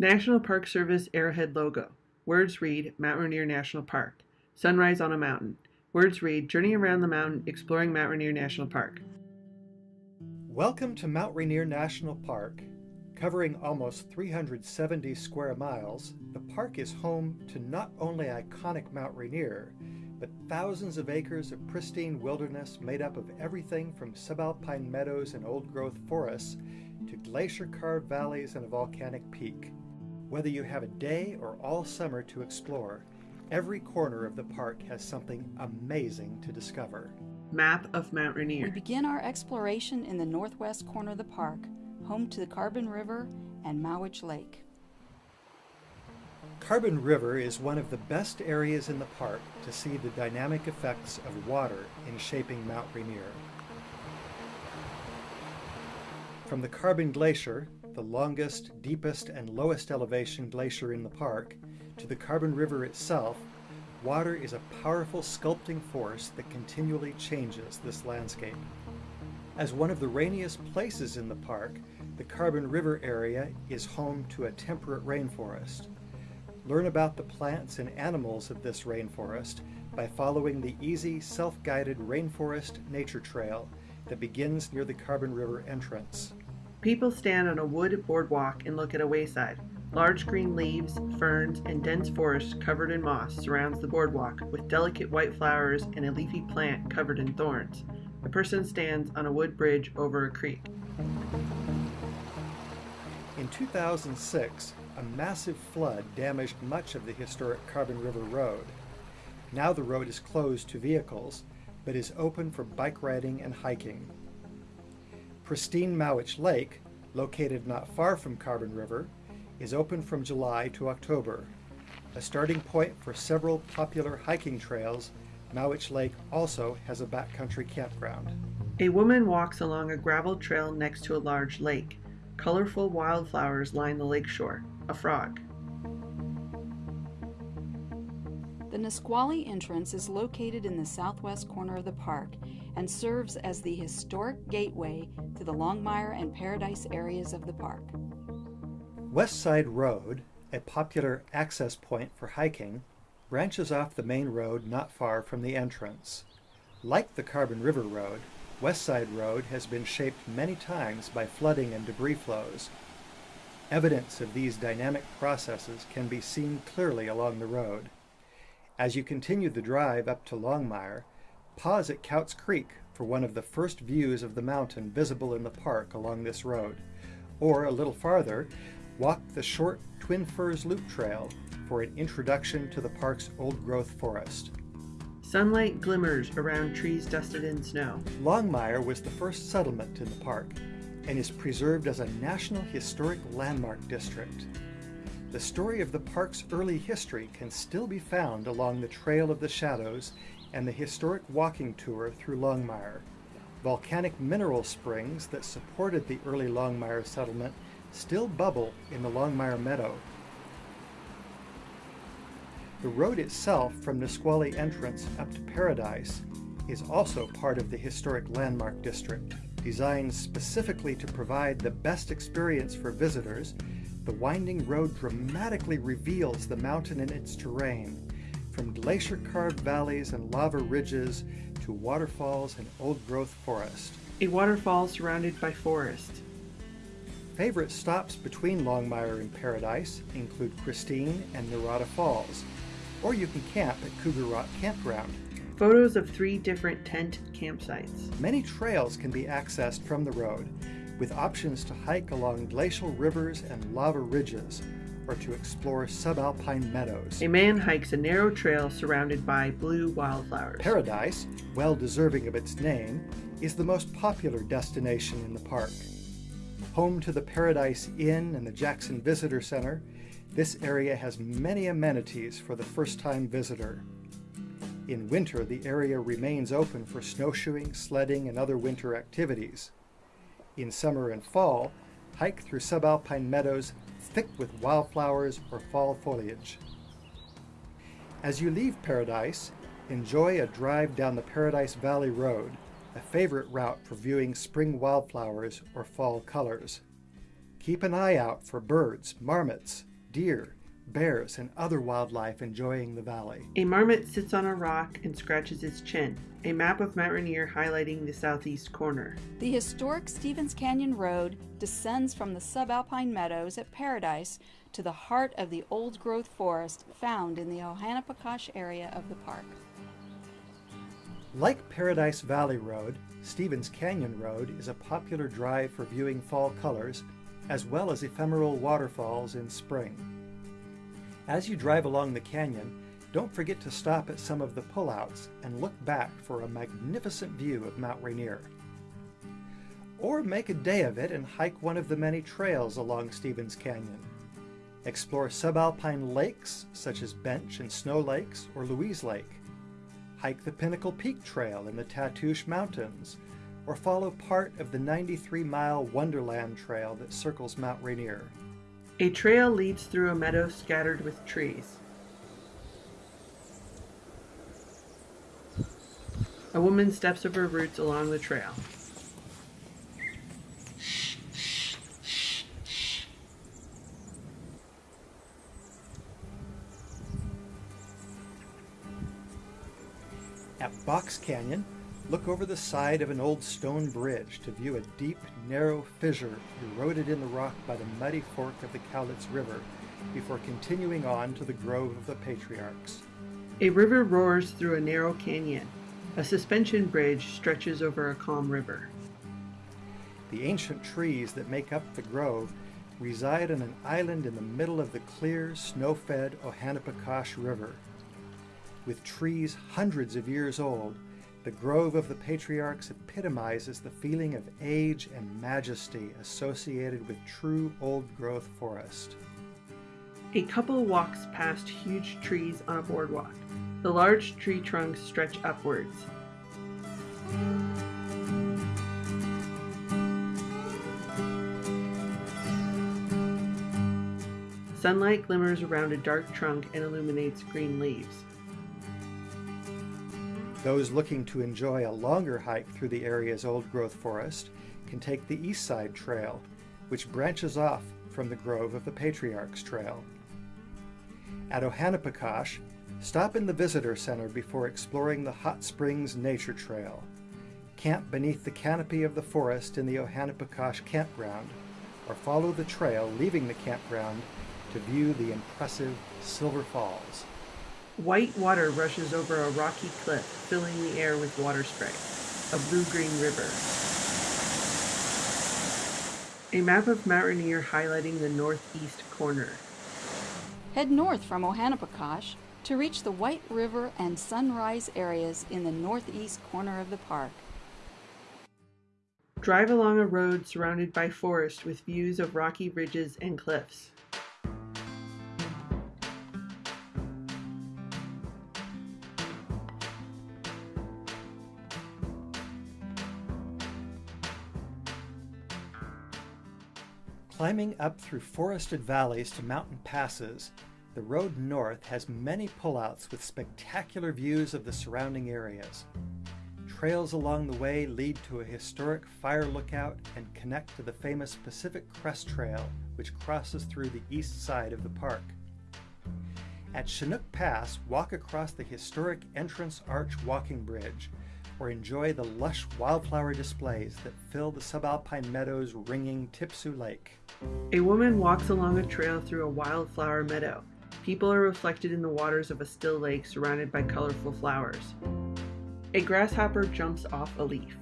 National Park Service Arrowhead logo. Words read Mount Rainier National Park. Sunrise on a mountain. Words read Journey around the mountain exploring Mount Rainier National Park. Welcome to Mount Rainier National Park. Covering almost 370 square miles, the park is home to not only iconic Mount Rainier, but thousands of acres of pristine wilderness made up of everything from subalpine meadows and old-growth forests to glacier-carved valleys and a volcanic peak. Whether you have a day or all summer to explore, every corner of the park has something amazing to discover. Map of Mount Rainier. We begin our exploration in the northwest corner of the park, home to the Carbon River and Mowich Lake. Carbon River is one of the best areas in the park to see the dynamic effects of water in shaping Mount Rainier. From the Carbon Glacier, the longest, deepest, and lowest elevation glacier in the park, to the Carbon River itself, water is a powerful sculpting force that continually changes this landscape. As one of the rainiest places in the park, the Carbon River area is home to a temperate rainforest. Learn about the plants and animals of this rainforest by following the easy, self-guided Rainforest Nature Trail that begins near the Carbon River entrance. People stand on a wood boardwalk and look at a wayside. Large green leaves, ferns, and dense forest covered in moss surrounds the boardwalk with delicate white flowers and a leafy plant covered in thorns. A person stands on a wood bridge over a creek. In 2006, a massive flood damaged much of the historic Carbon River Road. Now the road is closed to vehicles, but is open for bike riding and hiking. Pristine Mowich Lake, located not far from Carbon River, is open from July to October. A starting point for several popular hiking trails, Mowich Lake also has a backcountry campground. A woman walks along a gravel trail next to a large lake. Colorful wildflowers line the lakeshore. A frog. The Nisqually entrance is located in the southwest corner of the park and serves as the historic gateway to the Longmire and Paradise areas of the park. West Side Road, a popular access point for hiking, branches off the main road not far from the entrance. Like the Carbon River Road, West Side Road has been shaped many times by flooding and debris flows. Evidence of these dynamic processes can be seen clearly along the road. As you continue the drive up to Longmire, pause at Kautz Creek for one of the first views of the mountain visible in the park along this road. Or a little farther, walk the short Twin Firs Loop Trail for an introduction to the park's old-growth forest. Sunlight glimmers around trees dusted in snow. Longmire was the first settlement in the park and is preserved as a National Historic Landmark District. The story of the park's early history can still be found along the Trail of the Shadows and the historic walking tour through Longmire. Volcanic mineral springs that supported the early Longmire settlement still bubble in the Longmire Meadow. The road itself from Nisqually entrance up to Paradise is also part of the historic landmark district. Designed specifically to provide the best experience for visitors, the winding road dramatically reveals the mountain and its terrain, from glacier-carved valleys and lava ridges to waterfalls and old-growth forest. A waterfall surrounded by forest. Favorite stops between Longmire and Paradise include Christine and Narada Falls, or you can camp at Cougar Rock Campground. Photos of three different tent campsites. Many trails can be accessed from the road, with options to hike along glacial rivers and lava ridges, or to explore subalpine meadows. A man hikes a narrow trail surrounded by blue wildflowers. Paradise, well deserving of its name, is the most popular destination in the park. Home to the Paradise Inn and the Jackson Visitor Center, this area has many amenities for the first-time visitor. In winter, the area remains open for snowshoeing, sledding, and other winter activities. In summer and fall, hike through subalpine meadows thick with wildflowers or fall foliage. As you leave Paradise, enjoy a drive down the Paradise Valley Road, a favorite route for viewing spring wildflowers or fall colors. Keep an eye out for birds, marmots, deer, bears, and other wildlife enjoying the valley. A marmot sits on a rock and scratches its chin. A map of Mount Rainier highlighting the southeast corner. The historic Stevens Canyon Road descends from the subalpine meadows at Paradise to the heart of the old growth forest found in the Ohanapecosh area of the park. Like Paradise Valley Road, Stevens Canyon Road is a popular drive for viewing fall colors, as well as ephemeral waterfalls in spring. As you drive along the canyon, don't forget to stop at some of the pullouts and look back for a magnificent view of Mount Rainier. Or make a day of it and hike one of the many trails along Stevens Canyon. Explore subalpine lakes such as Bench and Snow Lakes or Louise Lake. Hike the Pinnacle Peak Trail in the Tatoosh Mountains, or follow part of the 93-mile Wonderland Trail that circles Mount Rainier. A trail leads through a meadow scattered with trees. A woman steps over roots along the trail. At Box Canyon, look over the side of an old stone bridge to view a deep, narrow fissure eroded in the rock by the muddy fork of the Cowlitz River before continuing on to the Grove of the Patriarchs. A river roars through a narrow canyon. A suspension bridge stretches over a calm river. The ancient trees that make up the grove reside on an island in the middle of the clear, snow-fed Ohanapecosh River. With trees hundreds of years old, the Grove of the Patriarchs epitomizes the feeling of age and majesty associated with true old-growth forest. A couple walks past huge trees on a boardwalk. The large tree trunks stretch upwards. Sunlight glimmers around a dark trunk and illuminates green leaves. Those looking to enjoy a longer hike through the area's old-growth forest can take the East Side Trail, which branches off from the Grove of the Patriarchs Trail. At Ohanapecosh, stop in the Visitor Center before exploring the Hot Springs Nature Trail. Camp beneath the canopy of the forest in the Ohanapecosh campground, or follow the trail leaving the campground to view the impressive Silver Falls. White water rushes over a rocky cliff, filling the air with water spray. A blue-green river. A map of Mount Rainier highlighting the northeast corner. Head north from Ohanapecosh to reach the White River and Sunrise areas in the northeast corner of the park. Drive along a road surrounded by forest with views of rocky ridges and cliffs. Climbing up through forested valleys to mountain passes, the road north has many pullouts with spectacular views of the surrounding areas. Trails along the way lead to a historic fire lookout and connect to the famous Pacific Crest Trail, which crosses through the east side of the park. At Chinook Pass, walk across the historic Entrance Arch walking bridge, or enjoy the lush wildflower displays that fill the subalpine meadows ringing Tipsoo Lake. A woman walks along a trail through a wildflower meadow. People are reflected in the waters of a still lake surrounded by colorful flowers. A grasshopper jumps off a leaf.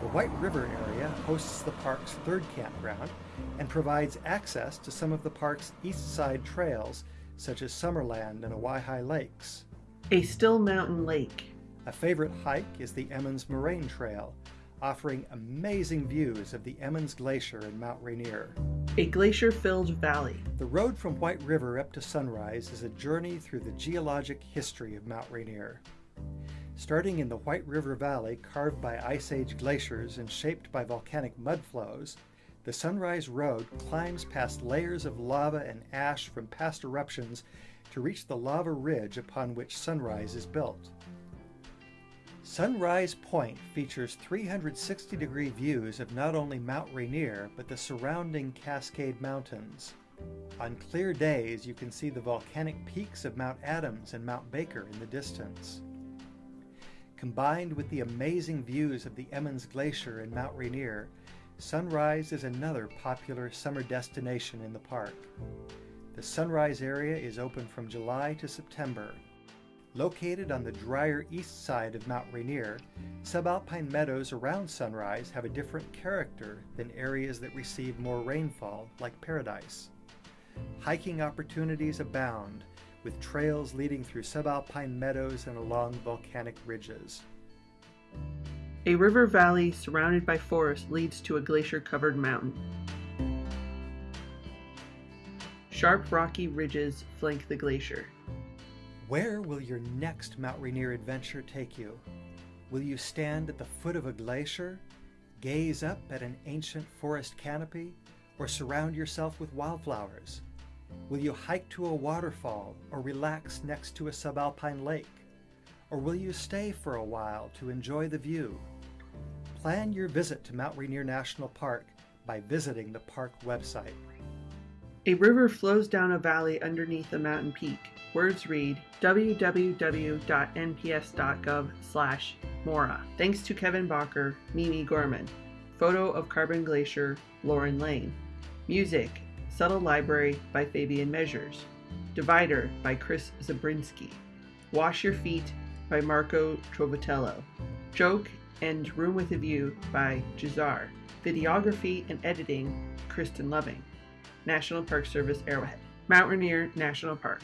The White River area hosts the park's third campground and provides access to some of the park's east side trails such as Summerland and Owyhigh Lakes. A still mountain lake. A favorite hike is the Emmons Moraine Trail, offering amazing views of the Emmons Glacier and Mount Rainier. A glacier-filled valley. The road from White River up to Sunrise is a journey through the geologic history of Mount Rainier. Starting in the White River Valley carved by Ice Age glaciers and shaped by volcanic mud flows, the Sunrise Road climbs past layers of lava and ash from past eruptions to reach the lava ridge upon which Sunrise is built. Sunrise Point features 360 degree views of not only Mount Rainier but the surrounding Cascade Mountains. On clear days, you can see the volcanic peaks of Mount Adams and Mount Baker in the distance. Combined with the amazing views of the Emmons Glacier and Mount Rainier, Sunrise is another popular summer destination in the park. The Sunrise area is open from July to September Located on the drier east side of Mount Rainier, subalpine meadows around Sunrise have a different character than areas that receive more rainfall, like Paradise. Hiking opportunities abound, with trails leading through subalpine meadows and along volcanic ridges. A river valley surrounded by forest leads to a glacier covered mountain. Sharp rocky ridges flank the glacier. Where will your next Mount Rainier adventure take you? Will you stand at the foot of a glacier, gaze up at an ancient forest canopy, or surround yourself with wildflowers? Will you hike to a waterfall or relax next to a subalpine lake? Or will you stay for a while to enjoy the view? Plan your visit to Mount Rainier National Park by visiting the park website. A river flows down a valley underneath a mountain peak. Words read www.nps.gov slash Mora. Thanks to Kevin Bacher, Mimi Gorman. Photo of Carbon Glacier, Lauren Lane. Music, Subtle Library by Fabian Measures. Divider by Chris Zabriskie. Wash Your Feet by Marco Trovatello. Joke and Room with a View by Jahzzar. Videography and editing, Kristen Loving. National Park Service Arrowhead. Mount Rainier National Park.